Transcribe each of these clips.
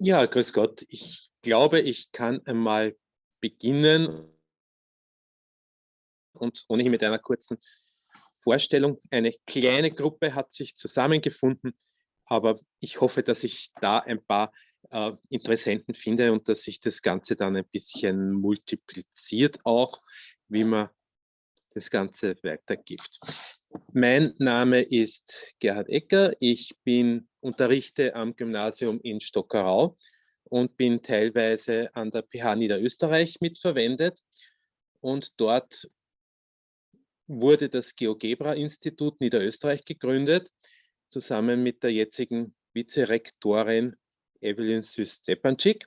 Ja, grüß Gott. Ich glaube, ich kann einmal beginnen und ohnehin mit einer kurzen Vorstellung. Eine kleine Gruppe hat sich zusammengefunden, aber ich hoffe, dass ich da ein paar äh, Interessenten finde und dass sich das Ganze dann ein bisschen multipliziert auch, wie man das Ganze weitergibt. Mein Name ist Gerhard Ecker. Ich bin unterrichte am Gymnasium in Stockerau und bin teilweise an der PH Niederösterreich mitverwendet. Und dort wurde das GeoGebra-Institut Niederösterreich gegründet, zusammen mit der jetzigen Vizerektorin Evelyn Süß-Stepanczyk.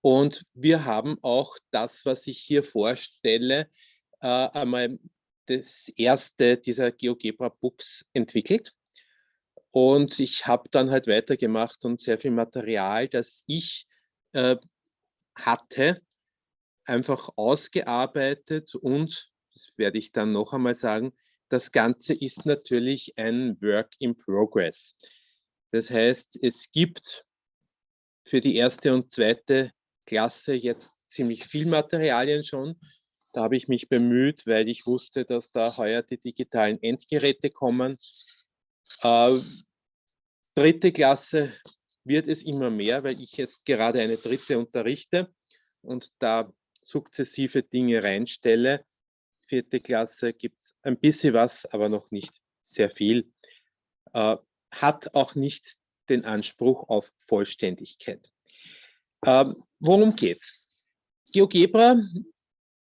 Und wir haben auch das, was ich hier vorstelle, äh, einmal das erste dieser GeoGebra Books entwickelt. Und ich habe dann halt weitergemacht und sehr viel Material, das ich äh, hatte, einfach ausgearbeitet und, das werde ich dann noch einmal sagen, das Ganze ist natürlich ein Work in Progress. Das heißt, es gibt für die erste und zweite Klasse jetzt ziemlich viel Materialien schon da habe ich mich bemüht, weil ich wusste, dass da heuer die digitalen Endgeräte kommen. Äh, dritte Klasse wird es immer mehr, weil ich jetzt gerade eine dritte unterrichte und da sukzessive Dinge reinstelle. Vierte Klasse gibt es ein bisschen was, aber noch nicht sehr viel. Äh, hat auch nicht den Anspruch auf Vollständigkeit. Ähm, worum geht's? GeoGebra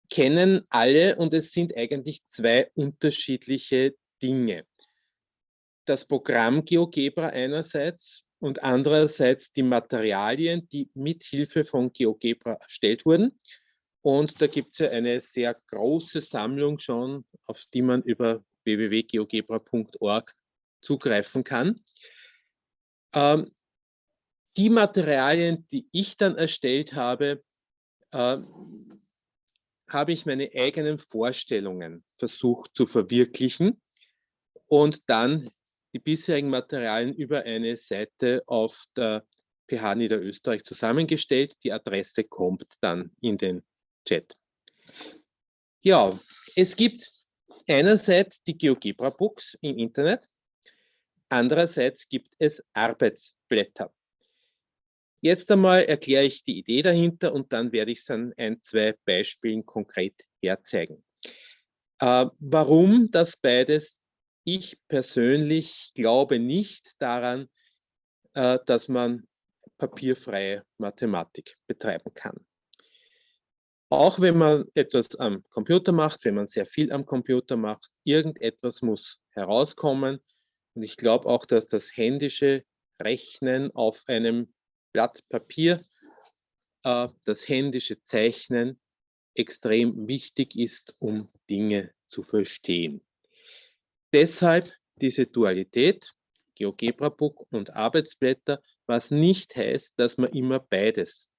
kennen alle und es sind eigentlich zwei unterschiedliche Dinge. Das Programm GeoGebra einerseits und andererseits die Materialien, die mit Hilfe von GeoGebra erstellt wurden. Und da gibt es ja eine sehr große Sammlung schon, auf die man über www.geogebra.org zugreifen kann. Ähm, die Materialien, die ich dann erstellt habe, äh, habe ich meine eigenen Vorstellungen versucht zu verwirklichen und dann die bisherigen Materialien über eine Seite auf der PH Niederösterreich zusammengestellt. Die Adresse kommt dann in den Chat. Ja, es gibt einerseits die GeoGebra Books im Internet, andererseits gibt es Arbeitsblätter. Jetzt einmal erkläre ich die Idee dahinter und dann werde ich es an ein, zwei Beispielen konkret herzeigen. Äh, warum das beides? Ich persönlich glaube nicht daran, äh, dass man papierfreie Mathematik betreiben kann. Auch wenn man etwas am Computer macht, wenn man sehr viel am Computer macht, irgendetwas muss herauskommen. Und ich glaube auch, dass das händische Rechnen auf einem Blatt Papier, äh, das händische Zeichnen extrem wichtig ist, um Dinge zu verstehen. Deshalb diese Dualität, GeoGebra-Book und Arbeitsblätter, was nicht heißt, dass man immer beides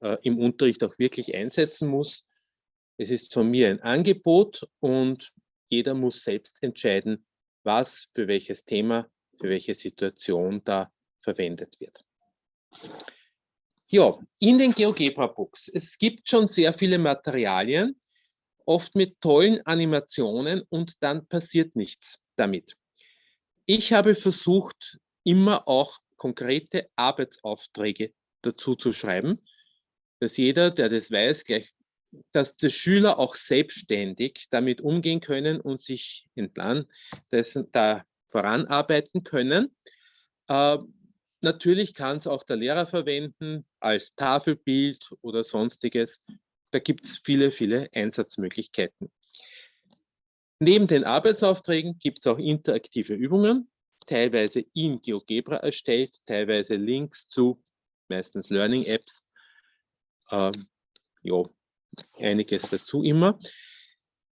äh, im Unterricht auch wirklich einsetzen muss. Es ist von mir ein Angebot und jeder muss selbst entscheiden, was für welches Thema, für welche Situation da verwendet wird. Ja, in den GeoGebra-Books. Es gibt schon sehr viele Materialien, oft mit tollen Animationen und dann passiert nichts damit. Ich habe versucht, immer auch konkrete Arbeitsaufträge dazu zu schreiben, dass jeder, der das weiß, gleich, dass die Schüler auch selbstständig damit umgehen können und sich entlang dessen da voranarbeiten können. Äh, Natürlich kann es auch der Lehrer verwenden als Tafelbild oder sonstiges. Da gibt es viele, viele Einsatzmöglichkeiten. Neben den Arbeitsaufträgen gibt es auch interaktive Übungen, teilweise in GeoGebra erstellt, teilweise Links zu meistens Learning-Apps. Ähm, ja, einiges dazu immer.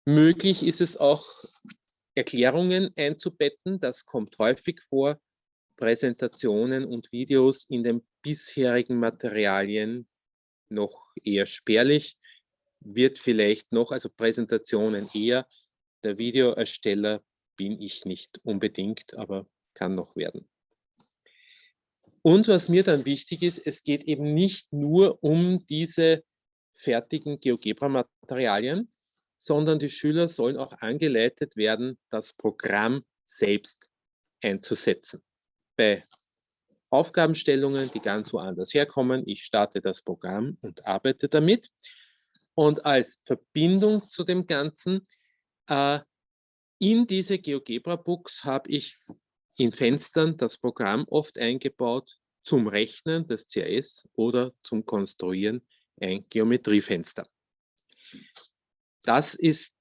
Möglich ist es auch, Erklärungen einzubetten. Das kommt häufig vor. Präsentationen und Videos in den bisherigen Materialien noch eher spärlich, wird vielleicht noch, also Präsentationen eher, der Videoersteller bin ich nicht unbedingt, aber kann noch werden. Und was mir dann wichtig ist, es geht eben nicht nur um diese fertigen GeoGebra-Materialien, sondern die Schüler sollen auch angeleitet werden, das Programm selbst einzusetzen. Bei Aufgabenstellungen, die ganz woanders herkommen, ich starte das Programm und arbeite damit. Und als Verbindung zu dem Ganzen, äh, in diese GeoGebra-Books habe ich in Fenstern das Programm oft eingebaut zum Rechnen des CAS oder zum Konstruieren ein Geometriefenster. Das ist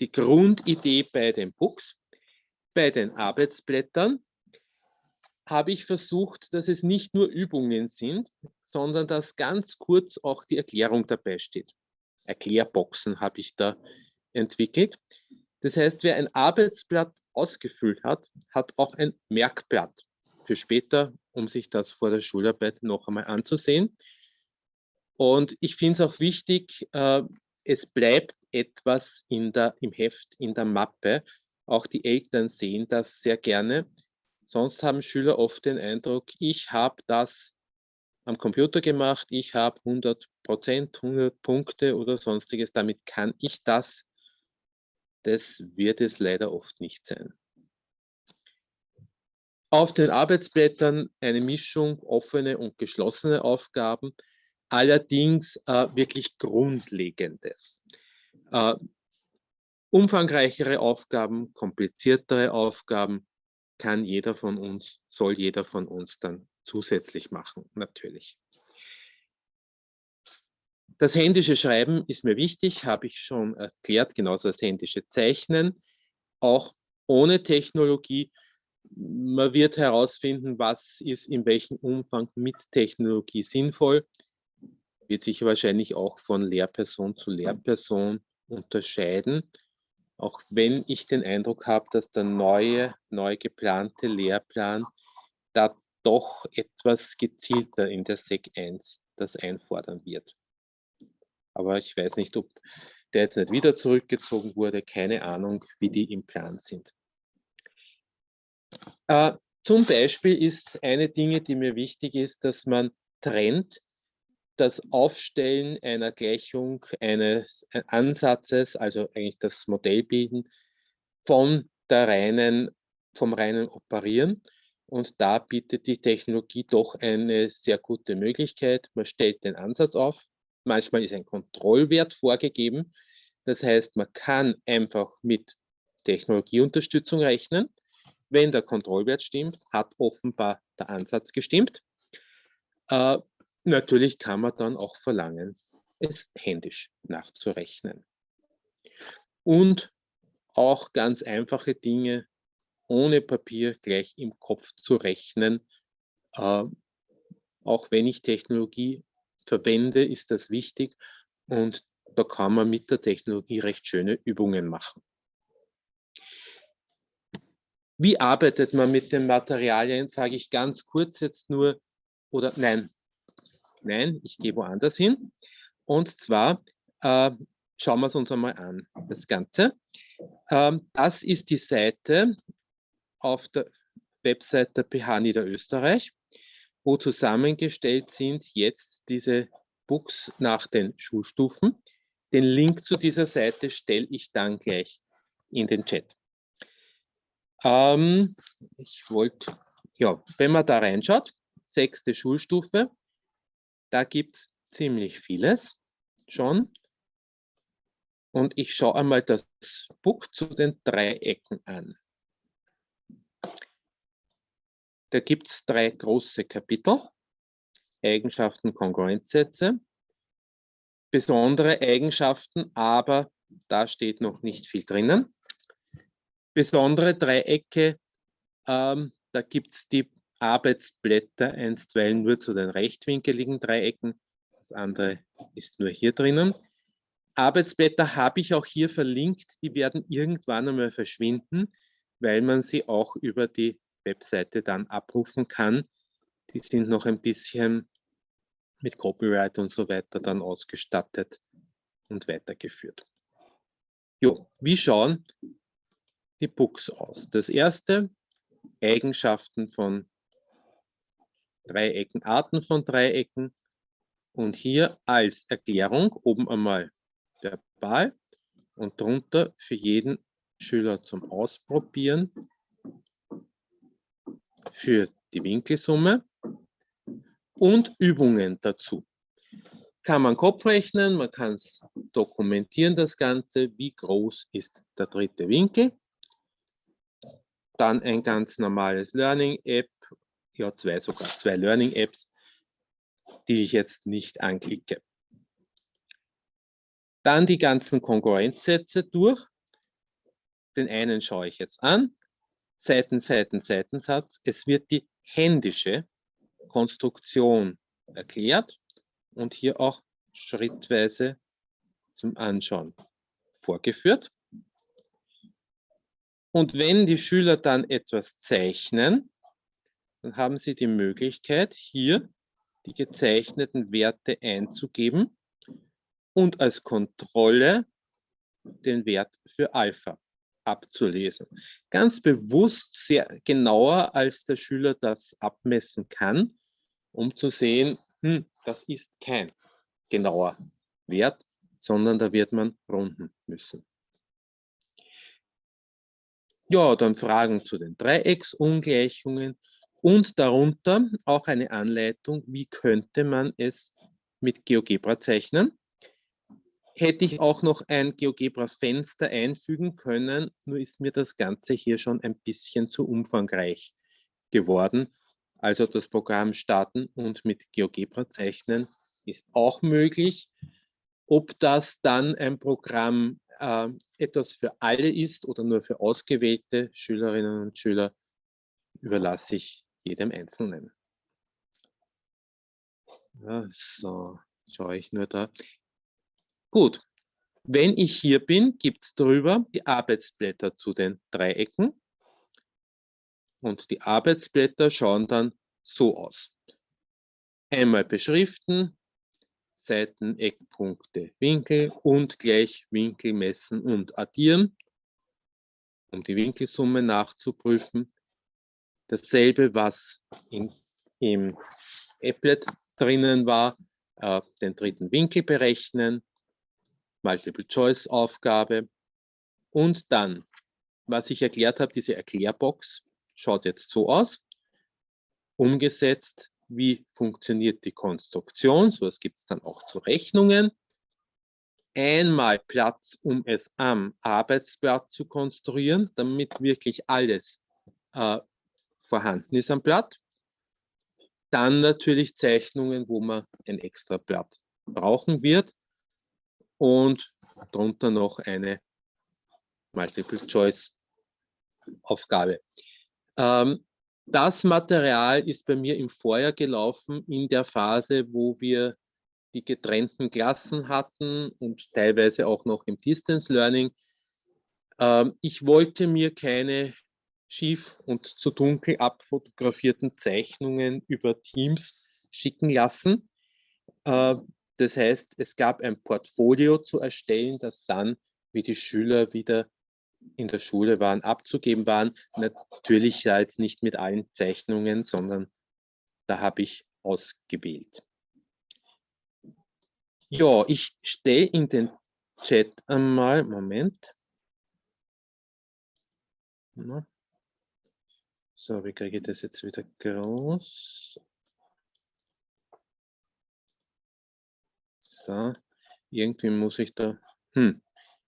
die Grundidee bei den Books. Bei den Arbeitsblättern habe ich versucht, dass es nicht nur Übungen sind, sondern dass ganz kurz auch die Erklärung dabei steht. Erklärboxen habe ich da entwickelt. Das heißt, wer ein Arbeitsblatt ausgefüllt hat, hat auch ein Merkblatt für später, um sich das vor der Schularbeit noch einmal anzusehen. Und ich finde es auch wichtig, äh, es bleibt etwas in der, im Heft, in der Mappe. Auch die Eltern sehen das sehr gerne. Sonst haben Schüler oft den Eindruck, ich habe das am Computer gemacht, ich habe 100 Prozent, 100 Punkte oder sonstiges, damit kann ich das. Das wird es leider oft nicht sein. Auf den Arbeitsblättern eine Mischung offene und geschlossene Aufgaben, allerdings äh, wirklich Grundlegendes. Äh, umfangreichere Aufgaben, kompliziertere Aufgaben, kann jeder von uns, soll jeder von uns dann zusätzlich machen, natürlich. Das händische Schreiben ist mir wichtig, habe ich schon erklärt, genauso das händische Zeichnen. Auch ohne Technologie. Man wird herausfinden, was ist in welchem Umfang mit Technologie sinnvoll. Wird sich wahrscheinlich auch von Lehrperson zu Lehrperson unterscheiden auch wenn ich den Eindruck habe, dass der neue, neu geplante Lehrplan da doch etwas gezielter in der SEC 1 das einfordern wird. Aber ich weiß nicht, ob der jetzt nicht wieder zurückgezogen wurde, keine Ahnung, wie die im Plan sind. Äh, zum Beispiel ist eine Dinge, die mir wichtig ist, dass man trennt das Aufstellen einer Gleichung eines Ansatzes, also eigentlich das Modellbilden, von der reinen, vom reinen Operieren. Und da bietet die Technologie doch eine sehr gute Möglichkeit. Man stellt den Ansatz auf. Manchmal ist ein Kontrollwert vorgegeben. Das heißt, man kann einfach mit Technologieunterstützung rechnen. Wenn der Kontrollwert stimmt, hat offenbar der Ansatz gestimmt. Äh, Natürlich kann man dann auch verlangen, es händisch nachzurechnen. Und auch ganz einfache Dinge ohne Papier gleich im Kopf zu rechnen. Äh, auch wenn ich Technologie verwende, ist das wichtig und da kann man mit der Technologie recht schöne Übungen machen. Wie arbeitet man mit den Materialien, sage ich ganz kurz jetzt nur, oder nein, Nein, ich gehe woanders hin. Und zwar äh, schauen wir es uns einmal an, das Ganze. Ähm, das ist die Seite auf der Website der PH Niederösterreich, wo zusammengestellt sind jetzt diese Books nach den Schulstufen. Den Link zu dieser Seite stelle ich dann gleich in den Chat. Ähm, ich wollte, ja, wenn man da reinschaut, sechste Schulstufe, da gibt es ziemlich vieles schon. Und ich schaue einmal das Book zu den Dreiecken an. Da gibt es drei große Kapitel. Eigenschaften, Kongruenzsätze. Besondere Eigenschaften, aber da steht noch nicht viel drinnen. Besondere Dreiecke, ähm, da gibt es die Arbeitsblätter einstweilen nur zu den rechtwinkeligen Dreiecken. Das andere ist nur hier drinnen. Arbeitsblätter habe ich auch hier verlinkt. Die werden irgendwann einmal verschwinden, weil man sie auch über die Webseite dann abrufen kann. Die sind noch ein bisschen mit Copyright und so weiter dann ausgestattet und weitergeführt. Jo, wie schauen die Books aus? Das erste, Eigenschaften von Dreiecken, Arten von Dreiecken. Und hier als Erklärung oben einmal verbal und drunter für jeden Schüler zum Ausprobieren für die Winkelsumme und Übungen dazu. Kann man Kopf rechnen, man kann es dokumentieren, das Ganze, wie groß ist der dritte Winkel. Dann ein ganz normales Learning-App, ja zwei sogar, zwei Learning-Apps, die ich jetzt nicht anklicke. Dann die ganzen Konkurrenzsätze durch. Den einen schaue ich jetzt an. Seiten, Seiten, Seitensatz. Es wird die händische Konstruktion erklärt und hier auch schrittweise zum Anschauen vorgeführt. Und wenn die Schüler dann etwas zeichnen, dann haben sie die Möglichkeit, hier die gezeichneten Werte einzugeben und als Kontrolle den Wert für Alpha abzulesen. Ganz bewusst sehr genauer, als der Schüler das abmessen kann, um zu sehen, hm, das ist kein genauer Wert, sondern da wird man runden müssen. Ja, dann Fragen zu den Dreiecksungleichungen und darunter auch eine Anleitung, wie könnte man es mit GeoGebra zeichnen hätte ich auch noch ein GeoGebra-Fenster einfügen können, nur ist mir das Ganze hier schon ein bisschen zu umfangreich geworden. Also das Programm starten und mit GeoGebra zeichnen ist auch möglich. Ob das dann ein Programm äh, etwas für alle ist oder nur für ausgewählte Schülerinnen und Schüler, überlasse ich jedem Einzelnen. Ja, so, schaue ich nur da. Gut, wenn ich hier bin, gibt es drüber die Arbeitsblätter zu den Dreiecken. Und die Arbeitsblätter schauen dann so aus. Einmal beschriften, Seiten, Eckpunkte, Winkel und gleich Winkel messen und addieren, um die Winkelsumme nachzuprüfen. Dasselbe, was in, im Applet drinnen war, äh, den dritten Winkel berechnen, Multiple-Choice-Aufgabe. Und dann, was ich erklärt habe, diese Erklärbox schaut jetzt so aus. Umgesetzt, wie funktioniert die Konstruktion, so es gibt es dann auch zu Rechnungen. Einmal Platz, um es am Arbeitsblatt zu konstruieren, damit wirklich alles äh, vorhanden ist am Blatt. Dann natürlich Zeichnungen, wo man ein extra Blatt brauchen wird und darunter noch eine Multiple-Choice-Aufgabe. Ähm, das Material ist bei mir im Vorjahr gelaufen in der Phase, wo wir die getrennten Klassen hatten und teilweise auch noch im Distance Learning. Ähm, ich wollte mir keine schief und zu dunkel abfotografierten Zeichnungen über Teams schicken lassen. Äh, das heißt, es gab ein Portfolio zu erstellen, das dann, wie die Schüler wieder in der Schule waren, abzugeben waren. Natürlich jetzt nicht mit allen Zeichnungen, sondern da habe ich ausgewählt. Ja, ich stelle in den Chat einmal, Moment. So, wie kriege ich das jetzt wieder groß? So, irgendwie muss ich da, hm,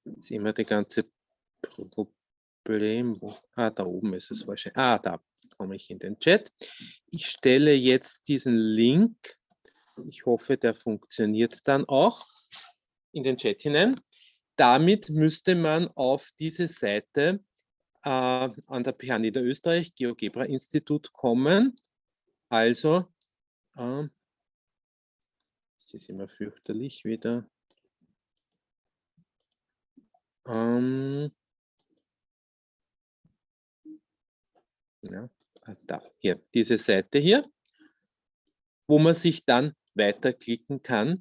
ist immer die ganze Problem, wo, ah, da oben ist es wahrscheinlich, ah, da komme ich in den Chat. Ich stelle jetzt diesen Link, ich hoffe, der funktioniert dann auch, in den Chat hinein. Damit müsste man auf diese Seite äh, an der PH Niederösterreich GeoGebra Institut kommen. Also äh, das ist immer fürchterlich wieder. Ähm, ja, ah, da, hier, diese Seite hier, wo man sich dann weiterklicken kann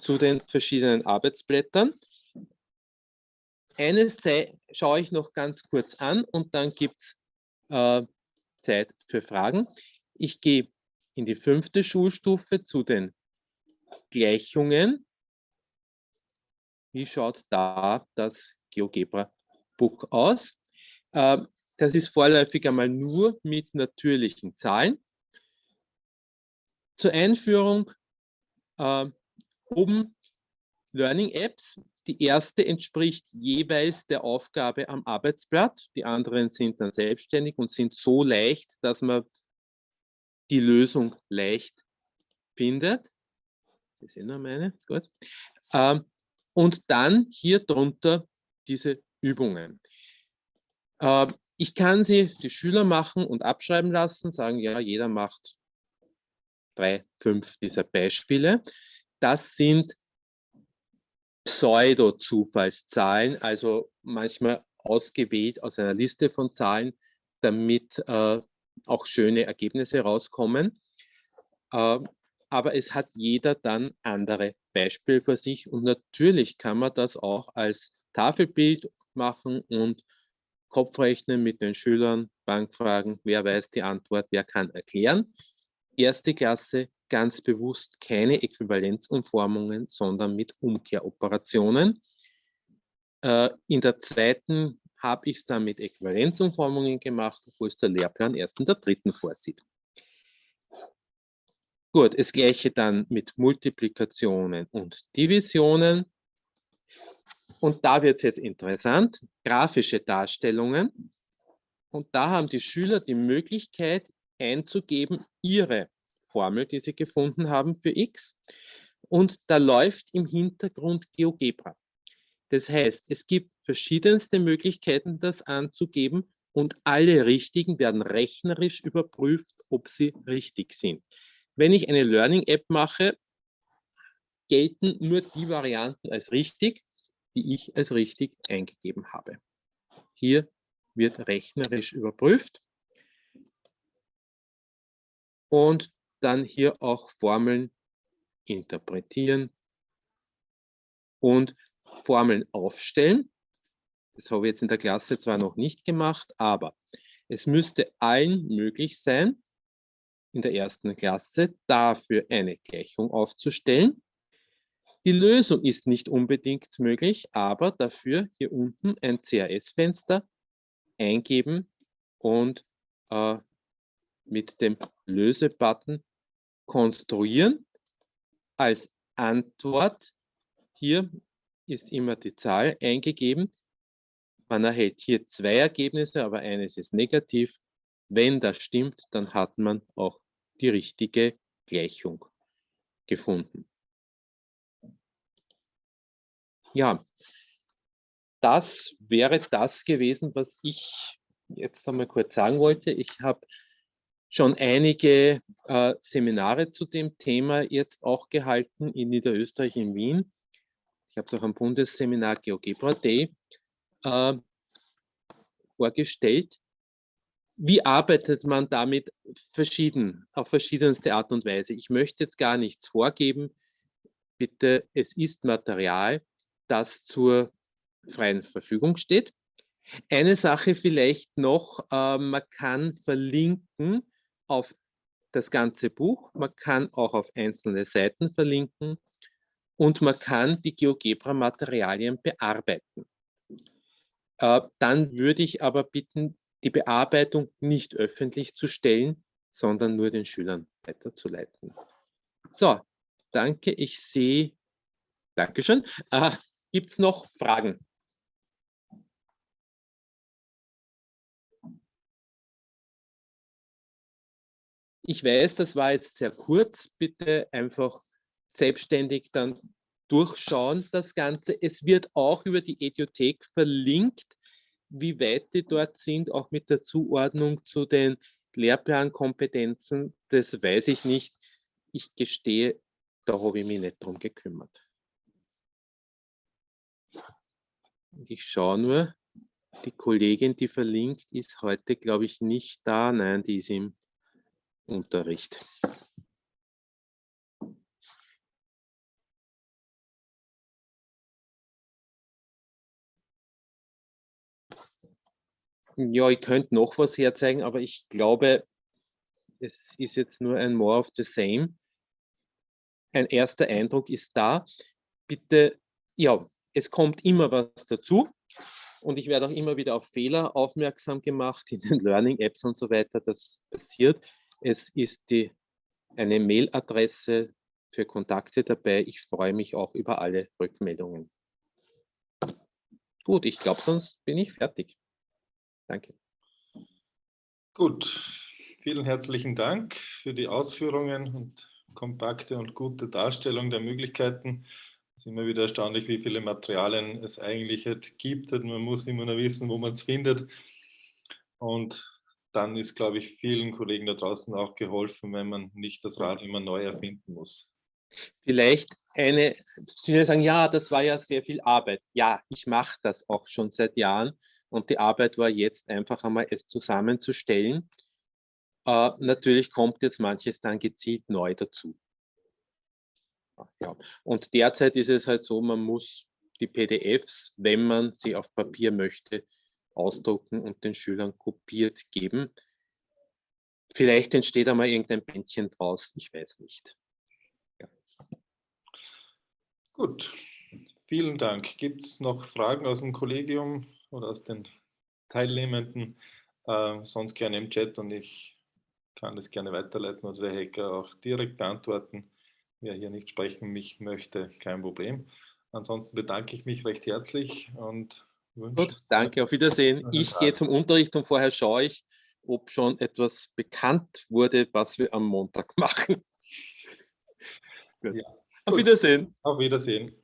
zu den verschiedenen Arbeitsblättern. Eine schaue ich noch ganz kurz an und dann gibt es äh, Zeit für Fragen. Ich gehe in die fünfte Schulstufe zu den Gleichungen. Wie schaut da das GeoGebra-Book aus? Ähm, das ist vorläufig einmal nur mit natürlichen Zahlen. Zur Einführung äh, oben Learning Apps. Die erste entspricht jeweils der Aufgabe am Arbeitsblatt. Die anderen sind dann selbstständig und sind so leicht, dass man die Lösung leicht findet. Sehen noch meine, gut. Ähm, und dann hier drunter diese Übungen. Ähm, ich kann sie die Schüler machen und abschreiben lassen, sagen, ja, jeder macht drei, fünf dieser Beispiele. Das sind Pseudo-Zufallszahlen, also manchmal ausgewählt aus einer Liste von Zahlen, damit äh, auch schöne Ergebnisse rauskommen. Äh, aber es hat jeder dann andere Beispiele für sich und natürlich kann man das auch als Tafelbild machen und Kopfrechnen mit den Schülern, Bankfragen, wer weiß die Antwort, wer kann erklären. Erste Klasse ganz bewusst keine Äquivalenzumformungen, sondern mit Umkehroperationen. Äh, in der zweiten habe ich es dann mit Äquivalenzumformungen gemacht, obwohl es der Lehrplan erst in der dritten vorsieht. Gut, das gleiche dann mit Multiplikationen und Divisionen. Und da wird es jetzt interessant, grafische Darstellungen. Und da haben die Schüler die Möglichkeit einzugeben, ihre Formel, die sie gefunden haben für x. Und da läuft im Hintergrund GeoGebra. Das heißt, es gibt verschiedenste Möglichkeiten, das anzugeben und alle richtigen werden rechnerisch überprüft, ob sie richtig sind. Wenn ich eine Learning-App mache, gelten nur die Varianten als richtig, die ich als richtig eingegeben habe. Hier wird rechnerisch überprüft. Und dann hier auch Formeln interpretieren und Formeln aufstellen. Das habe ich jetzt in der Klasse zwar noch nicht gemacht, aber es müsste allen möglich sein, in der ersten Klasse dafür eine Gleichung aufzustellen. Die Lösung ist nicht unbedingt möglich, aber dafür hier unten ein CRS-Fenster eingeben und äh, mit dem Löse-Button konstruieren. Als Antwort hier ist immer die Zahl eingegeben. Man erhält hier zwei Ergebnisse, aber eines ist negativ. Wenn das stimmt, dann hat man auch die richtige Gleichung gefunden. Ja, das wäre das gewesen, was ich jetzt einmal kurz sagen wollte. Ich habe schon einige äh, Seminare zu dem Thema jetzt auch gehalten in Niederösterreich in Wien. Ich habe es auch am Bundesseminar GeoGebra Day äh, vorgestellt. Wie arbeitet man damit verschieden, auf verschiedenste Art und Weise? Ich möchte jetzt gar nichts vorgeben. Bitte, es ist Material, das zur freien Verfügung steht. Eine Sache vielleicht noch, äh, man kann verlinken auf das ganze Buch, man kann auch auf einzelne Seiten verlinken und man kann die GeoGebra-Materialien bearbeiten. Äh, dann würde ich aber bitten, die Bearbeitung nicht öffentlich zu stellen, sondern nur den Schülern weiterzuleiten. So, danke. Ich sehe, Dankeschön. Äh, Gibt es noch Fragen? Ich weiß, das war jetzt sehr kurz. Bitte einfach selbstständig dann durchschauen, das Ganze. Es wird auch über die Ediothek verlinkt, wie weit die dort sind, auch mit der Zuordnung zu den Lehrplankompetenzen. Das weiß ich nicht. Ich gestehe, da habe ich mich nicht drum gekümmert. Und ich schaue nur, die Kollegin, die verlinkt ist, heute, glaube ich, nicht da. Nein, die ist im Unterricht. Ja, ich könnte noch was herzeigen, aber ich glaube, es ist jetzt nur ein More of the Same. Ein erster Eindruck ist da. Bitte, ja, es kommt immer was dazu. Und ich werde auch immer wieder auf Fehler aufmerksam gemacht in den Learning-Apps und so weiter. Das passiert. Es ist die, eine Mailadresse für Kontakte dabei. Ich freue mich auch über alle Rückmeldungen. Gut, ich glaube, sonst bin ich fertig. Danke. Gut, vielen herzlichen Dank für die Ausführungen und kompakte und gute Darstellung der Möglichkeiten. Es ist immer wieder erstaunlich, wie viele Materialien es eigentlich gibt. Man muss immer nur wissen, wo man es findet. Und dann ist, glaube ich, vielen Kollegen da draußen auch geholfen, wenn man nicht das Rad immer neu erfinden muss. Vielleicht eine, Sie sagen, ja, das war ja sehr viel Arbeit. Ja, ich mache das auch schon seit Jahren und die Arbeit war jetzt einfach einmal, es zusammenzustellen. Äh, natürlich kommt jetzt manches dann gezielt neu dazu. Ja. Und derzeit ist es halt so, man muss die PDFs, wenn man sie auf Papier möchte, ausdrucken und den Schülern kopiert geben. Vielleicht entsteht einmal irgendein Bändchen draus, ich weiß nicht. Ja. Gut, vielen Dank. Gibt es noch Fragen aus dem Kollegium oder aus den Teilnehmenden? Äh, sonst gerne im Chat und ich kann das gerne weiterleiten oder der Hacker auch direkt beantworten. Wer hier nicht sprechen mich möchte, kein Problem. Ansonsten bedanke ich mich recht herzlich und wünsche. Gut, danke, auf Wiedersehen. Ich gehe zum Unterricht und vorher schaue ich, ob schon etwas bekannt wurde, was wir am Montag machen. ja. Auf Wiedersehen. Auf Wiedersehen.